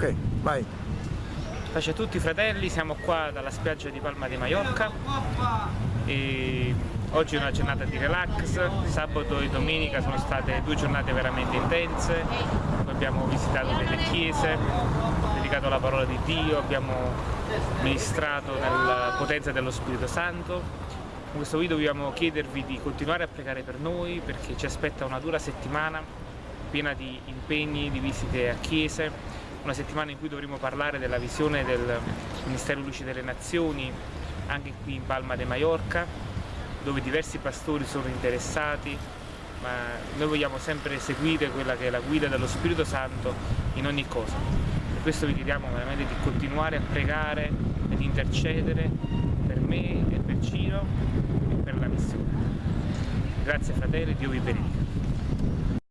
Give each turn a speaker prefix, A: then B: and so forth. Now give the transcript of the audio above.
A: Ok, vai.
B: Pace a tutti fratelli, siamo qua dalla spiaggia di Palma di Mallorca e oggi è una giornata di relax, sabato e domenica sono state due giornate veramente intense, abbiamo visitato delle chiese, dedicato alla parola di Dio, abbiamo ministrato nella potenza dello Spirito Santo. In questo video vogliamo chiedervi di continuare a pregare per noi perché ci aspetta una dura settimana piena di impegni, di visite a chiese, una settimana in cui dovremo parlare della visione del Ministero Luce delle Nazioni anche qui in Palma de Mallorca dove diversi pastori sono interessati ma noi vogliamo sempre seguire quella che è la guida dello Spirito Santo in ogni cosa. Per questo vi chiediamo veramente di continuare a pregare e di intercedere per me e per Ciro e per la missione. Grazie fratelli, Dio vi benedica